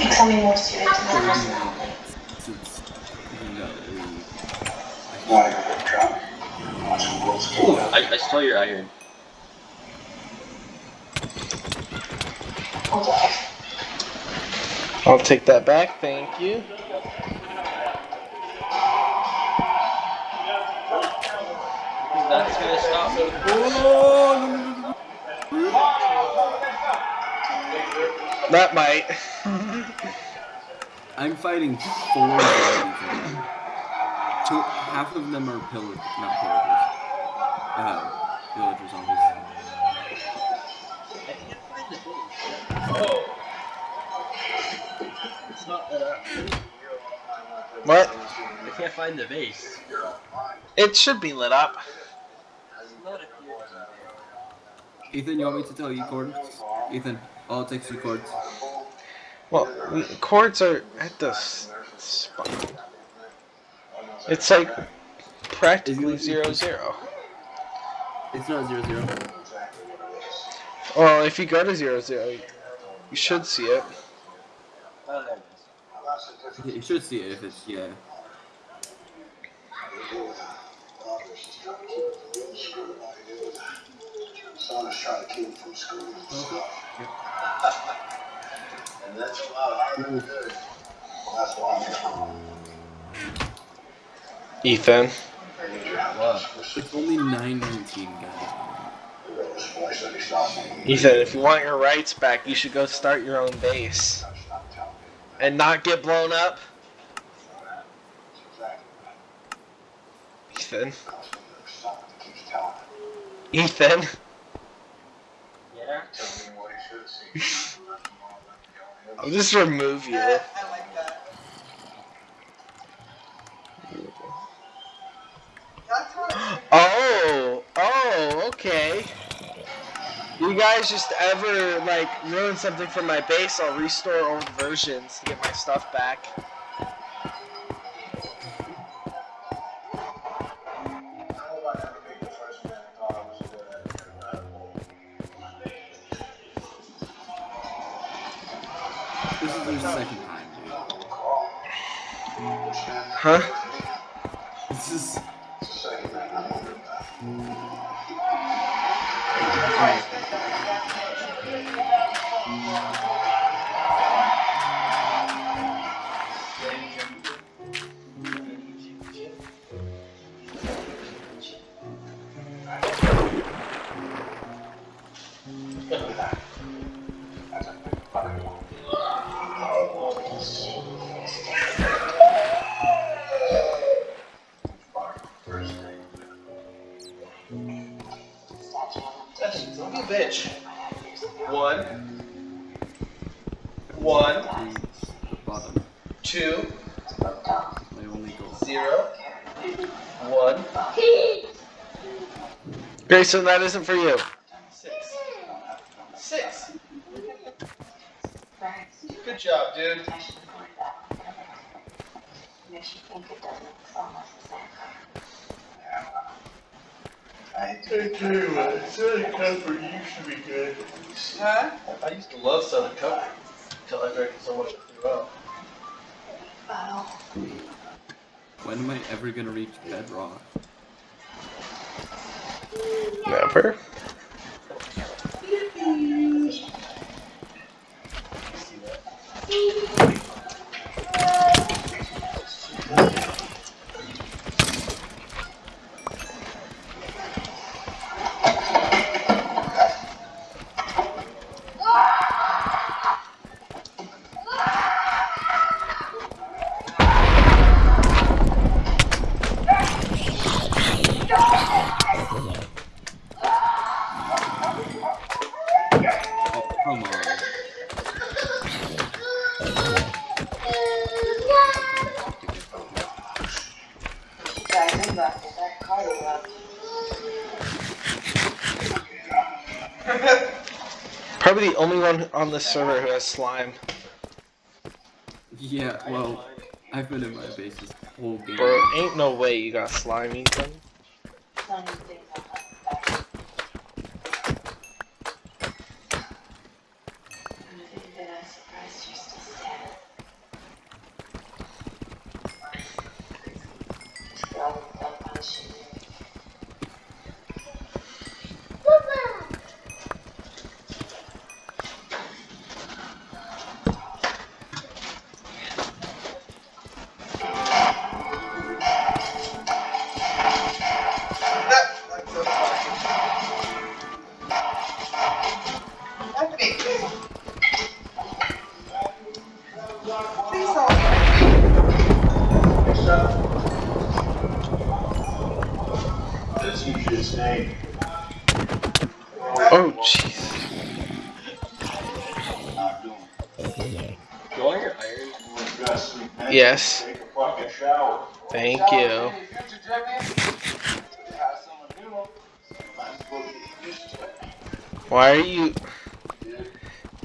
pick something more suited to my personality. Since you got leave. Want to go get drunk? Watch some girls Ooh. I, I stole your iron. Okay. I'll take that back, thank you. That's gonna stop me. That might. I'm fighting four zombies. Two, half of them are pillagers, not pillagers. Uh, villager zombies. It's not that up. What? I can't find the base. It should be lit up. Ethan, you want me to tell you coords? Ethan, all it takes you coords. Well, we, coords are at the spot. It's like practically zero zero. It's not zero zero. Well, if you go to zero zero, you should see it. Is. You should see it if it's yeah. Son is trying to keep him from screwing himself. Mm-hmm. Yep. And that's a lot harder to do. That's why Ethan. What? It's only nine nineteen, guys. I'm this place that he's not making. Ethan, if you want your rights back, you should go start your own base That's not telling me. and not get blown up. Ethan. because something that keeps telling him. Ethan. Yeah? Tell me what he should see. I'll just remove you. Oh, oh, okay. You guys just ever like ruin something from my base, I'll restore old versions to get my stuff back. This is their second time, Huh? dude. This is Don't Grayson, that isn't for you. Six. Six. Good job, dude. Makes think it doesn't almost the same. I tell you what, Southern Comfort used to be good. Huh? I used to love Southern Comfort until I drank so much I threw up. Bottle. When am I ever gonna reach bedrock? Never. Probably the only one on this server who has slime. Yeah, well, I've been in my base this whole game. Bro, ain't no way you got slime, Ethan. Yes. Take a shower. Thank you. Why are you...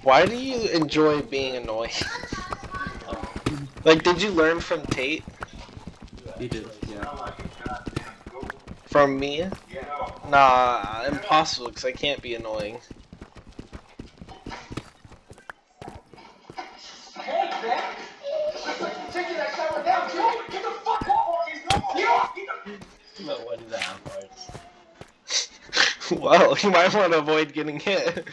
Why do you enjoy being annoying? like, did you learn from Tate? He did, yeah. From me? Nah, impossible, because I can't be annoying. Well, you might want to avoid getting hit.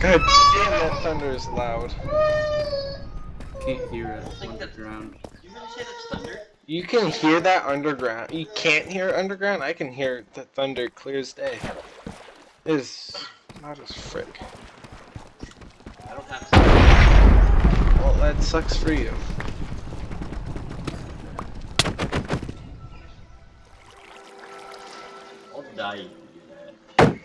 God damn, that thunder is loud. Can't hear it think on the that's- ground. You really say that's thunder? You can hear that underground. You can't hear underground? I can hear the thunder clear as day. Is not as frick. I don't have to. Well, that sucks for you. I'll die if you do that.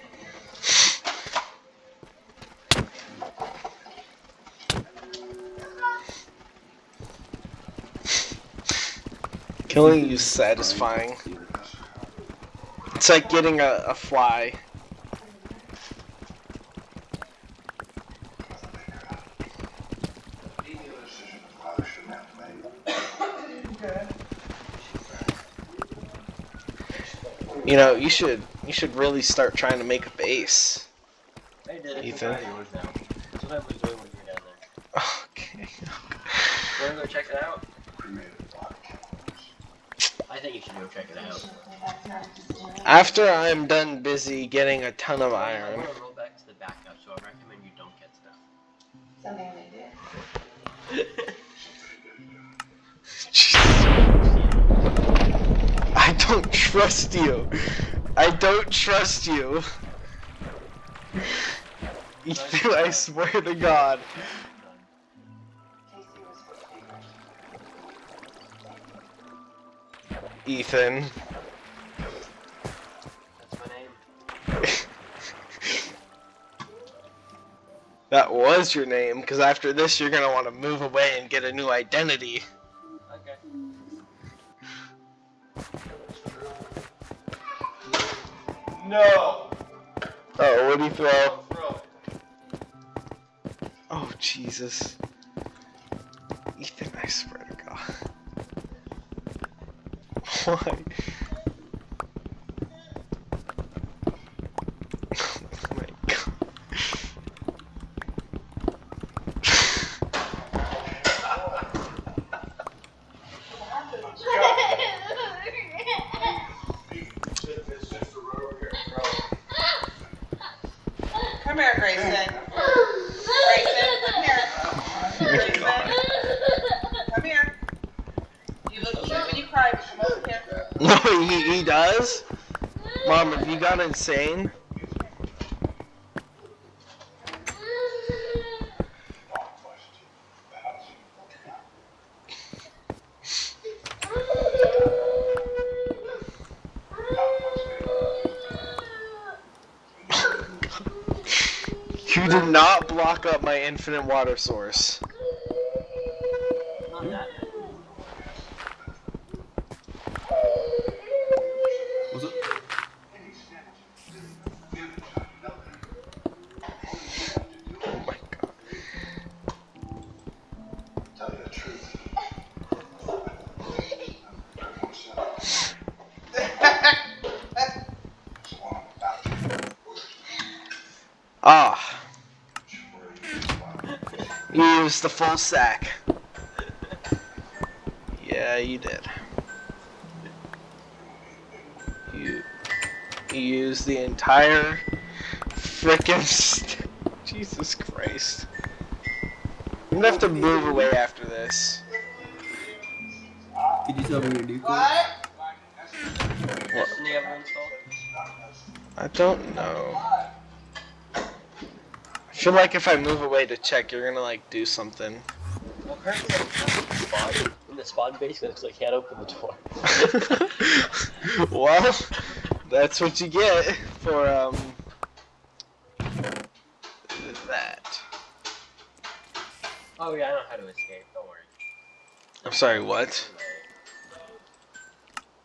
Killing you is satisfying. It's like getting a, a fly. You know, you should you should really start trying to make a base. I did it. Ethan? I'm yours now. That's what I was doing when you were down there. Okay. Wanna go check it out? I think you should go check it out. After I'm done busy getting a ton of iron. Don't trust you. I don't trust you. Ethan, I swear to God. Ethan. That was your name, because after this you're gonna want to move away and get a new identity. No! Oh, what do you throw? Throw. Oh, Jesus. Ethan, I swear to God. Why? Oh my God. Come here, Grayson. Grayson, come here. Grayson, come here. You look cute when you cry, but come over here. No, he, he does? Mom, have you got insane? You did not block up my infinite water source. Ah. You used the full sack. Yeah, you did. You, you used the entire frickin' st- Jesus Christ. I'm gonna have to move away after this. Did you tell me your new code? What? Destiny ever installed? I don't know. Feel like if I move away to check, you're gonna like do something. Well, currently I'm in the spawn, in the spawn base, it's like, can't open the door. well, that's what you get for um that. Oh yeah, I know how to escape. Don't worry. I'm sorry, what?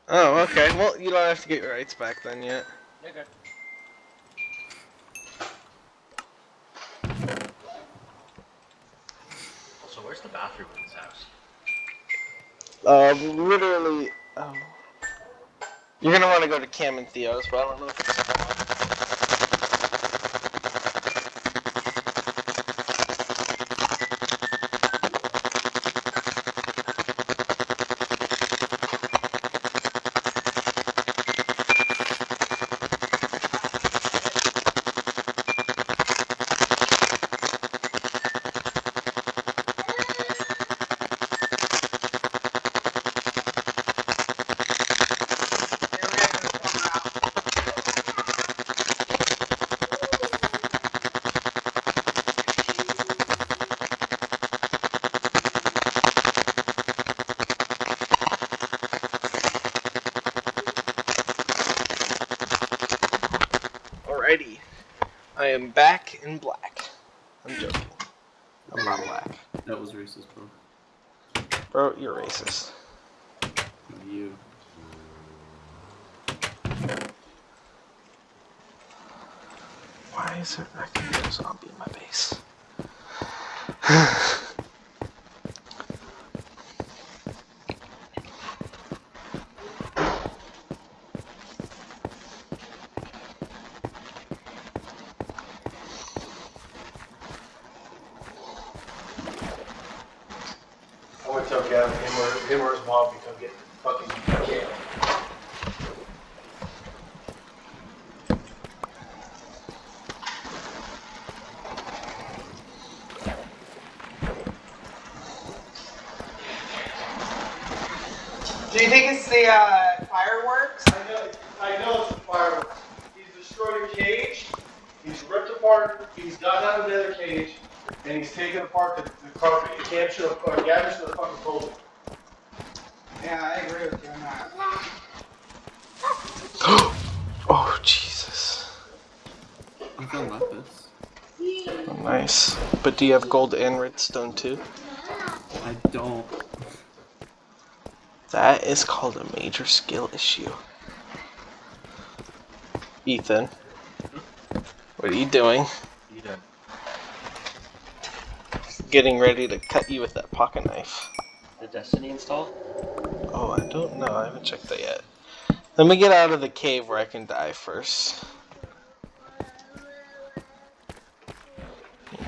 Oh, okay. Well, you don't have to get your rights back then yet. Okay. Bathroom in this house? Um, literally. Oh. You're gonna want to go to Cam and Theo's, but I don't know if it's. I am back in black. I'm joking. I'm not black. That was racist, bro. Bro, you're racist. You. Why is there a zombie in my base? I want to him or, him or his mom can come get fucking jail. Do you think it's the uh, fireworks? I know, I know it's the fireworks. He's destroyed a cage, he's ripped apart, he's gotten out of the other cage, and he's taken apart the, the carpet. You can't show, uh, Gavin should have fucking told him. Yeah, I agree with you on that. oh, Jesus. I found lapis. Oh, nice. But do you have gold and redstone too? I don't. That is called a major skill issue. Ethan. What are you doing? You done? Getting ready to cut you with that pocket knife. The Destiny install? Oh, I don't know. I haven't checked that yet. Let me get out of the cave where I can die first.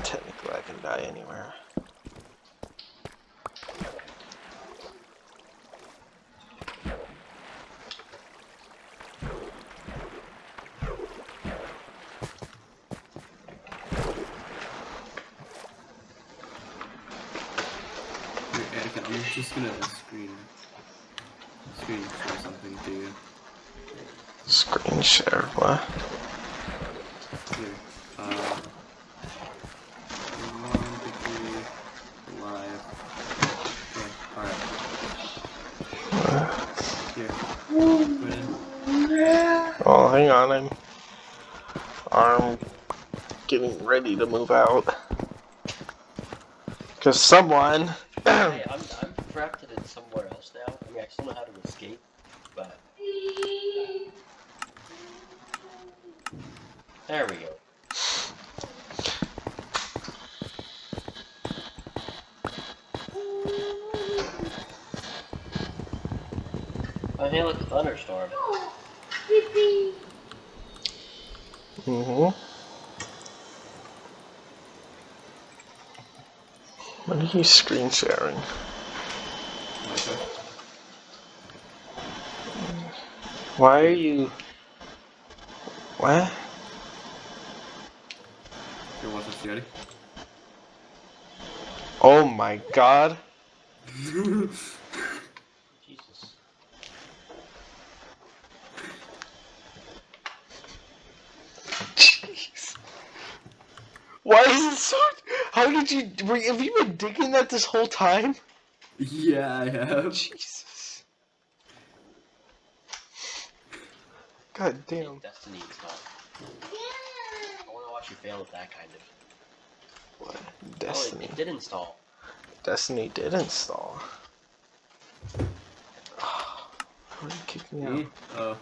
Technically, I can die anywhere. Here, Anakin, I'm just gonna screen screen share something to you. Screen share, what? Here. Uh one, two, three, live. Alright. Here. Oh, hang on, I'm arm getting ready to move out. Cause someone hey, I'm, I'm I know how to escape, but. There we go. Feel like a thunderstorm. Mm-hmm. What are you screen sharing? Why are you? What? Here, watch this, you ready? Oh my god. Jesus. Jeez. Why is it so? How did you? Were, have you been digging that this whole time? Yeah, I have. Jesus. God damn. Destiny installed. I want to watch you fail at that kind of. What? Oh, Destiny. it, it did install. Destiny did install. How did you kick me out? Me? Oh.